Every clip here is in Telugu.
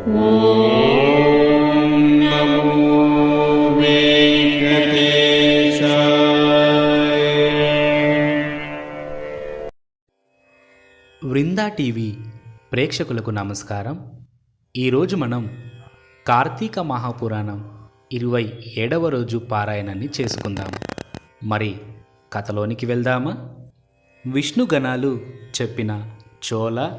వృందా టీవీ ప్రేక్షకులకు నమస్కారం. ఈరోజు మనం కార్తీక మహాపురాణం ఇరవై ఏడవ రోజు పారాయణాన్ని చేసుకుందాం. మరి కథలోనికి వెళ్దామా? విష్ణు గణాలు చెప్పిన చోళ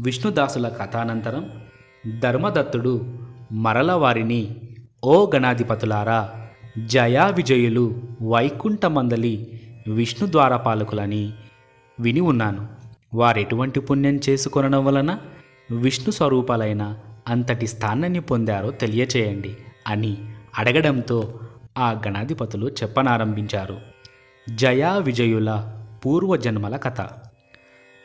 విష్ణుదాసుల కథానంతరం ధర్మదత్తుడు మరల వారిని ఓ గణాధిపతులారా జయా విజయులు వైకుంఠమందలి విష్ణు ద్వారపాలకులని విని ఉన్నాను. వారెటువంటి పుణ్యం చేసుకొనడం వలన విష్ణు స్వరూపాలైన అంతటి స్థానాన్ని పొందారో తెలియచేయండి అని అడగడంతో ఆ గణాధిపతులు చెప్పనారంభించారు. జయా విజయుల పూర్వజన్మల కథ.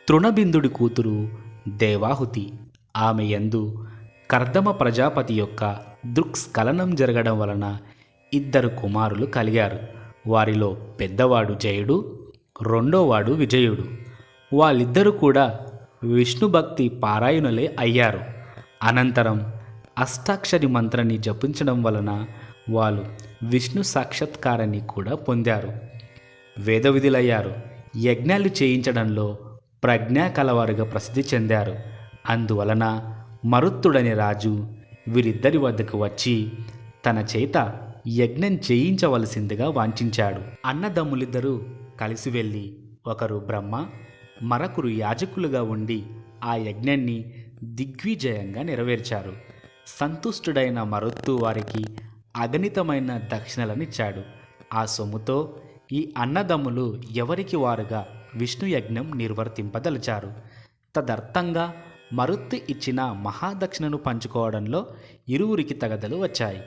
తృణబిందుడి కూతురు దేవాహుతి ఆమె యందు కర్దమ ప్రజాపతి యొక్క దృక్స్ఖలనం జరగడం వలన ఇద్దరు కుమారులు కలిగారు. వారిలో పెద్దవాడు జయుడు రెండోవాడు విజయుడు. వాళ్ళిద్దరూ కూడా విష్ణు భక్తి పారాయణులే అయ్యారు. అనంతరం అష్టాక్షరి మంత్రాన్ని జపించడం వలన వాళ్ళు విష్ణు సాక్షాత్కారాన్ని కూడా పొందారు. వేద విధులయ్యారు యజ్ఞాలు చేయించడంలో ప్రజ్ఞా కలవారుగా ప్రసిద్ధి చెందారు. అందువలన మరుత్తుడని రాజు వీరిద్దరి వద్దకు వచ్చి తన చేత యజ్ఞం చేయించవలసిందిగా వాంఛించాడు. అన్నదమ్ములిద్దరూ కలిసి వెళ్ళి ఒకరు బ్రహ్మ మరొకరు యాజకులుగా ఉండి ఆ యజ్ఞాన్ని దిగ్విజయంగా నెరవేర్చారు. సంతుష్టుడైన మరొత్తు వారికి అగణితమైన దక్షిణలనిచ్చాడు. ఆ సొమ్ముతో ఈ అన్నదమ్ములు ఎవరికి వారుగా విష్ణు యజ్ఞం నిర్వర్తింపదలిచారు? తదర్థంగా మరుత్తు ఇచ్చిన మహాదక్షిణను పంచుకోవడంలో ఇరువురికి తగదలు వచ్చాయి.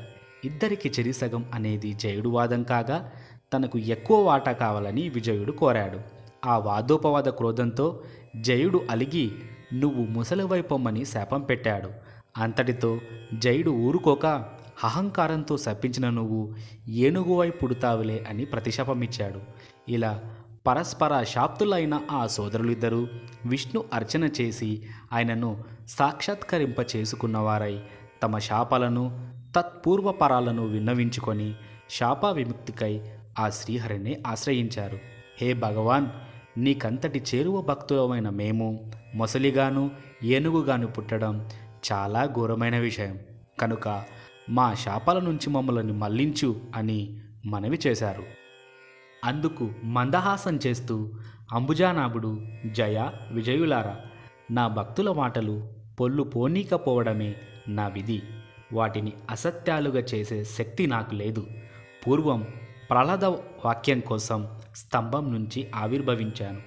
ఇద్దరికి చెరిసగం అనేది జయుడు వాదం కాగా తనకు ఎక్కువ వాటా కావాలని విజయుడు కోరాడు. ఆ వాదోపవాద క్రోధంతో జయుడు అలిగి నువ్వు ముసలివైపోమ్మని శాపం పెట్టాడు. అంతటితో జయుడు ఊరుకోక అహంకారంతో శపించిన నువ్వు ఏనుగువై పుడతావులే అని ప్రతిశాపమిచ్చాడు. ఇలా పరస్పర శాప్తులైన ఆ సోదరులిద్దరూ విష్ణు అర్చన చేసి ఆయనను సాక్షాత్కరింప చేసుకున్నవారై తమ శాపాలను తత్పూర్వపరాలను విన్నవించుకొని శాప విముక్తికై ఆ శ్రీహరిని ఆశ్రయించారు. హే భగవాన్! నీకంతటి చేరువ భక్తులమైన మేము మొసలిగాను ఏనుగుగాను పుట్టడం చాలా ఘోరమైన విషయం. కనుక మా శాపాల నుంచి మమ్మల్ని మళ్ళించు అని మనవి చేశారు. అందుకు మందహాసం చేస్తూ అంబుజానాభుడు జయ విజయులారా నా భక్తుల మాటలు పొల్లు పోనీకపోవడమే నా విధి. వాటిని అసత్యాలుగా చేసే శక్తి నాకు లేదు. పూర్వం ప్రహ్లాద వాక్యం కోసం స్తంభం నుంచి ఆవిర్భవించాను.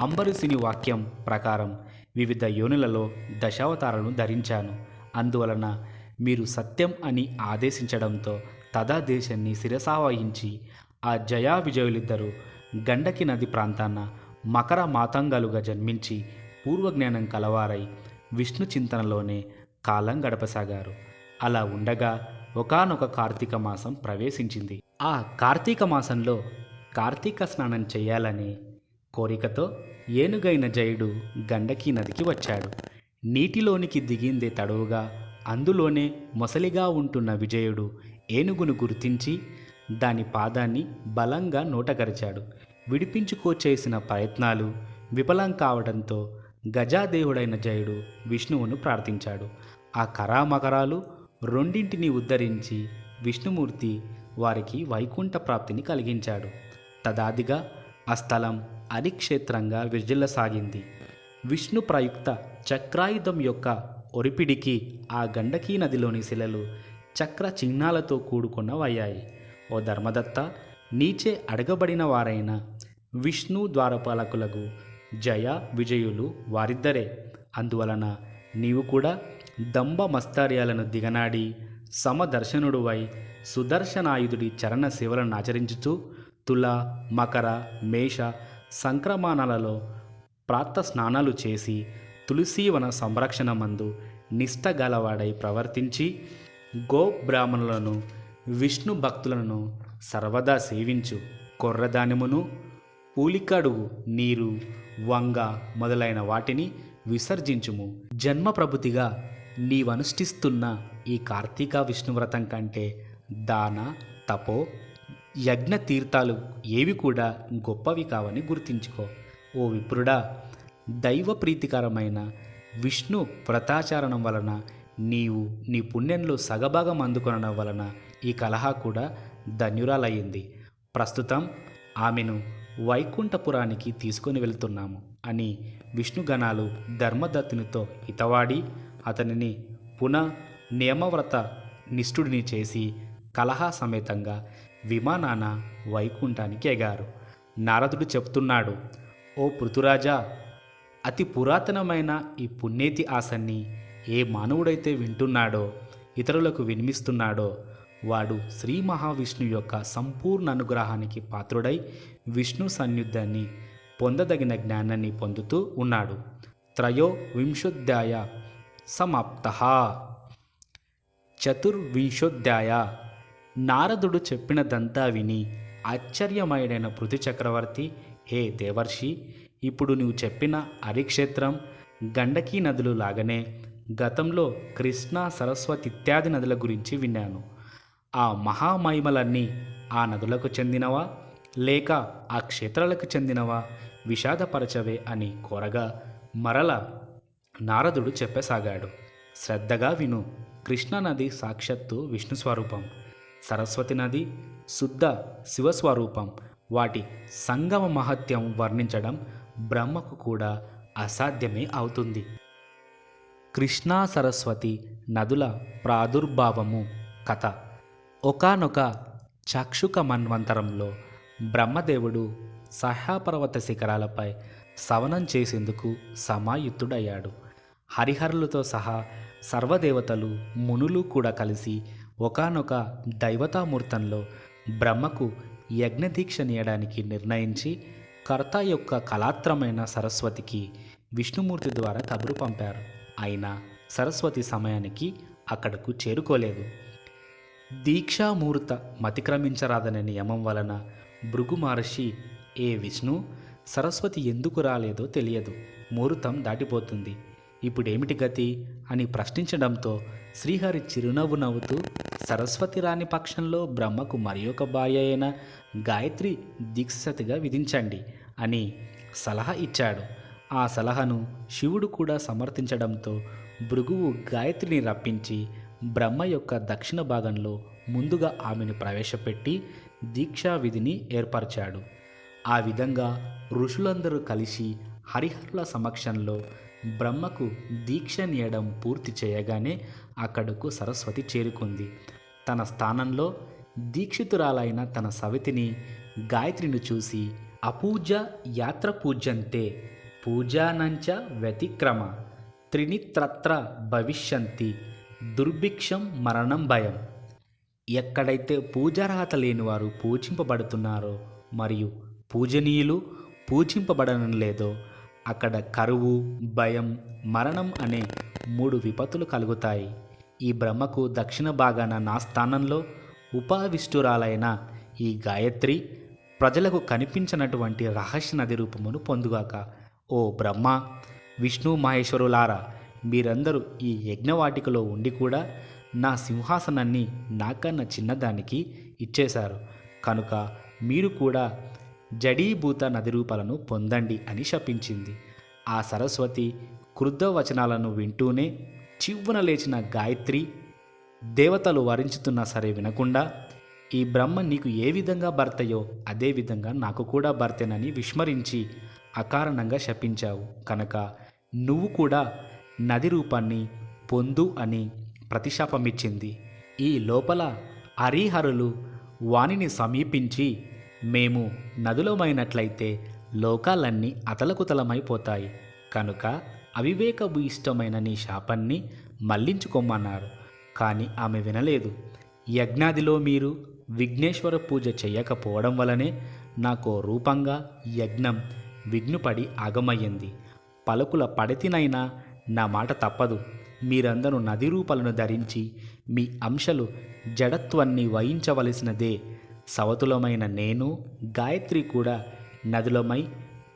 అంబరుసిని వాక్యం ప్రకారం వివిధ యోనులలో దశావతారాలను ధరించాను. అందువలన మీరు సత్యం అని ఆదేశించడంతో తదాదేశాన్ని శిరసావహించి ఆ జయా విజయులిద్దరూ గండకి నది ప్రాంతాన మకర మాతంగాలుగా జన్మించి పూర్వజ్ఞానం కలవారై విష్ణు చింతనలోనే కాలం గడపసాగారు. అలా ఉండగా ఒకానొక కార్తీక మాసం ప్రవేశించింది. ఆ కార్తీక మాసంలో కార్తీక స్నానం చేయాలని కోరికతో ఏనుగైన జయుడు గండకీ నదికి వచ్చాడు. నీటిలోనికి దిగిందే తడవుగా అందులోనే మొసలిగా ఉంటున్న విజయుడు ఏనుగును గుర్తించి దాని పాదాన్ని బలంగా నోటగరిచాడు. విడిపించుకోచేసిన ప్రయత్నాలు విఫలం కావడంతో గజాదేవుడైన జయుడు విష్ణువును ప్రార్థించాడు. ఆ కరామకరాలు రెండింటిని ఉద్ధరించి విష్ణుమూర్తి వారికి వైకుంఠ ప్రాప్తిని కలిగించాడు. తదాదిగా ఆ స్థలం అరిక్షేత్రంగా విర్జిల్లసాగింది విష్ణు ప్రయుక్త చక్రాయుధం యొక్క ఒరిపిడికి ఆ గండకీ నదిలోని శిలలు చక్ర చిహ్నాలతో కూడుకున్నవయ్యాయి. ఓ ధర్మదత్త నీచే అడగబడిన వారైన విష్ణు ద్వారపాలకులకు జయ విజయులు వారిద్దరే. అందువలన నీవు కూడా దంభ మస్తార్యాలను దిగనాడి సమదర్శనుడువై సుదర్శనాయుధుడి చరణ సేవలను ఆచరించుతూ తుల మకర మేష సంక్రమణాలలో ప్రాత స్నానాలు చేసి తులసీవన సంరక్షణ మందు నిష్టగలవాడై ప్రవర్తించి గో బ్రాహ్మణులను విష్ణు భక్తులను సర్వదా సేవించు. కొర్రదానిమును పూలికడుగు నీరు వంగ మొదలైన వాటిని విసర్జించుము. జన్మ ప్రభుతిగా నీవనుష్ఠిస్తున్న ఈ కార్తీక విష్ణువ్రతం కంటే దాన తపో యజ్ఞ తీర్థాలు ఏవి కూడా గొప్పవి కావని గుర్తించుకో. ఓ విప్రుడా దైవ ప్రీతికరమైన విష్ణు వ్రతాచరణం వలన నీవు నీ పుణ్యంలో సగభాగం అందుకొనడం వలన ఈ కలహ కూడా ధన్యురాలయ్యింది. ప్రస్తుతం ఆమెను వైకుంఠపురానికి తీసుకొని వెళ్తున్నాము అని విష్ణుగణాలు ధర్మదత్తునితో హితవాడి అతనిని పునః నియమవ్రత నిష్ఠుడిని చేసి కలహ సమేతంగా విమానాన వైకుంఠానికి ఎగారు. నారదుడు చెప్తున్నాడు ఓ పృథురాజా అతి పురాతనమైన ఈ పుణ్యేతి ఆసన్ని ఏ మానవుడైతే వింటున్నాడో ఇతరులకు వినిమిస్తున్నాడో వాడు శ్రీ మహావిష్ణు యొక్క సంపూర్ణ అనుగ్రహానికి పాత్రుడై విష్ణు సన్నిధాన్ని పొందదగిన జ్ఞానాన్ని పొందుతూ ఉన్నాడు. త్రయో వింశోధ్యాయ సమాప్త. చతుర్వింశోధ్యాయ. నారదుడు చెప్పినదంతా విని ఆశ్చర్యమయుడైన పృథు చక్రవర్తి హే దేవర్షి ఇప్పుడు నువ్వు చెప్పిన హరిక్షేత్రం గండకీ నదులు లాగానే గతంలో కృష్ణ సరస్వతి ఇత్యాది నదుల గురించి విన్నాను. ఆ మహామహిమలన్నీ ఆ నదులకు చెందినవా? లేక ఆ క్షేత్రాలకు చెందినవా? విషాదపరచవే అని కోరగా మరల నారదుడు చెప్పసాగాడు. శ్రద్ధగా విను కృష్ణానది సాక్షాత్తు విష్ణు స్వరూపం సరస్వతి నది శుద్ధ శివస్వరూపం వాటి సంగమ మహత్యం వర్ణించడం బ్రహ్మకు కూడా అసాధ్యమే అవుతుంది. కృష్ణా సరస్వతి నదుల ప్రాదుర్భావము కథ. ఒకానొక చక్షుక మన్వంతరంలో బ్రహ్మదేవుడు సహ్యాపర్వత శిఖరాలపై సవనం చేసేందుకు సమాయుత్తుడయ్యాడు హరిహరులతో సహా సర్వదేవతలు మునులు కూడా కలిసి ఒకానొక దైవతామూర్తంలో బ్రహ్మకు యజ్ఞదీక్ష నీయడానికి నిర్ణయించి కర్త యొక్క కళాత్రమైన సరస్వతికి విష్ణుమూర్తి ద్వారా కబురు పంపారు. అయినా సరస్వతి సమయానికి అక్కడకు చేరుకోలేదు. దీక్షామూర్త మతిక్రమించరాదనే నియమం వలన భృగు మహర్షి ఏ విష్ణు సరస్వతి ఎందుకు రాలేదో తెలియదు. ముహూర్తం దాటిపోతుంది. ఇప్పుడేమిటి గతి? అని ప్రశ్నించడంతో శ్రీహరి చిరునవ్వు నవ్వుతూ సరస్వతి రాని పక్షంలో బ్రహ్మకు మరి ఒక భార్య అయిన గాయత్రి దీక్షసతిగా విధించండి అని సలహా ఇచ్చాడు. ఆ సలహాను శివుడు కూడా సమర్థించడంతో భృగువు గాయత్రిని రప్పించి బ్రహ్మ యొక్క దక్షిణ భాగంలో ముందుగా ఆమెను ప్రవేశపెట్టి దీక్షా విధిని ఏర్పరిచాడు. ఆ విధంగా ఋషులందరూ కలిసి హరిహరుల సమక్షంలో బ్రహ్మకు దీక్ష నీయడం పూర్తి చేయగానే అక్కడకు సరస్వతి చేరుకుంది. తన స్థానంలో దీక్షితురాలైన తన సవితిని గాయత్రిని చూసి అపూజ యాత్ర పూజ్యంతే పూజానంచ వ్యతిక్రమ త్రినిత్రత్ర భవిష్యంతి దుర్భిక్షం మరణం భయం. ఎక్కడైతే పూజార్హత లేని వారు పూజింపబడుతున్నారో మరియు పూజనీయులు పూజింపబడడం లేదో అక్కడ కరువు భయం మరణం అనే మూడు విపత్తులు కలుగుతాయి. ఈ బ్రహ్మకు దక్షిణ భాగాన నా స్థానంలో ఉపావిష్టురాలైన ఈ గాయత్రి ప్రజలకు కనిపించినటువంటి రహస్య నది రూపమును పొందుగాక ఓ బ్రహ్మ విష్ణు మహేశ్వరులారా మీరందరూ ఈ యజ్ఞవాటికలో ఉండి కూడా నా సింహాసనాన్ని నాకన్నా చిన్నదానికి ఇచ్చేశారు. కనుక మీరు కూడా జడీభూత నది రూపాలను పొందండి అని శపించింది. ఆ సరస్వతి క్రుద్ధ వచనాలను వింటూనే చివ్వున లేచిన గాయత్రి దేవతలు వరించుతున్నా సరే వినకుండా ఈ బ్రహ్మ నీకు ఏ విధంగా భర్తయో అదే విధంగా నాకు కూడా భర్తేనని విస్మరించి అకారణంగా శపించావు. కనుక నువ్వు కూడా నది రూపాన్ని పొందు అని ప్రతిశాపమిచ్చింది. ఈ లోపల హరిహరులు వాణిని సమీపించి మేము నదులమైనట్లయితే లోకాలన్నీ అతలకుతలమైపోతాయి కనుక అవివేకపు ఇష్టమైన నీ శాపాన్ని మళ్ళించుకోమన్నారు. కానీ ఆమె వినలేదు. యజ్ఞాదిలో మీరు విఘ్నేశ్వర పూజ చేయకపోవడం వలనే నాకు రూపంగా యజ్ఞం విఘ్నుపడి ఆగమయ్యింది. పలుకుల పడితినైనా నా మాట తప్పదు. మీరందరూ నది రూపాలను ధరించి మీ అంశలు జడత్వాన్ని వహించవలసినదే. సవతులమైన నేను గాయత్రి కూడా నదులమై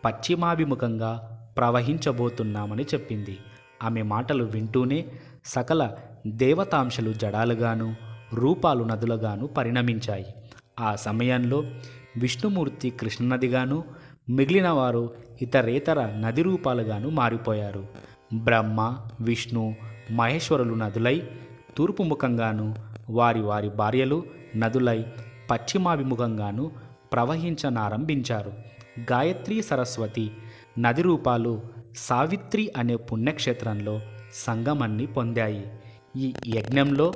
పశ్చిమాభిముఖంగా ప్రవహించబోతున్నామని చెప్పింది. ఆమె మాటలు వింటూనే సకల దేవతాంశలు జడాలుగాను రూపాలు నదులుగాను పరిణమించాయి. ఆ సమయంలో విష్ణుమూర్తి కృష్ణనదిగాను మిగిలిన వారు ఇతరేతర నది రూపాలుగాను మారిపోయారు. బ్రహ్మ విష్ణు మహేశ్వరులు నదులై తూర్పు ముఖంగాను వారి వారి భార్యలు నదులై పశ్చిమాభిముఖంగాను ప్రవహించనారంభించారు. గాయత్రి సరస్వతి నది రూపాలు సావిత్రి అనే పుణ్యక్షేత్రంలో సంగమాన్ని పొందాయి. ఈ యజ్ఞంలో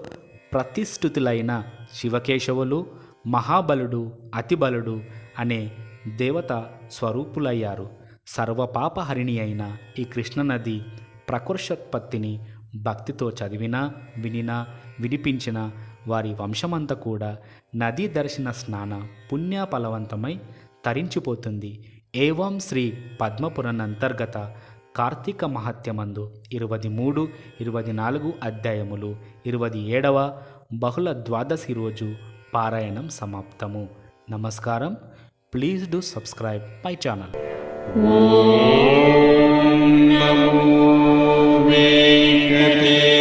ప్రతిష్ఠితులైన శివకేశవులు మహాబలుడు అతిబలుడు అనే దేవత స్వరూపులయ్యారు. సర్వపాపహరిణి అయిన ఈ కృష్ణనది ప్రకృషోత్పత్తిని భక్తితో చదివినా వినినా వినిపించిన వారి వంశమంతా కూడా నదీ దర్శన స్నాన పుణ్యఫలవంతమై తరించిపోతుంది. ఏవం శ్రీ పద్మపురాణ అంతర్గత కార్తీక మహత్యమందు ఇరవై మూడు ఇరవై నాలుగు అధ్యాయములు ఇరవై ఏడవ బహుళ ద్వాదశి రోజు పారాయణం సమాప్తము. నమస్కారం. Please do subscribe my channel ఓం నమో వెంకటే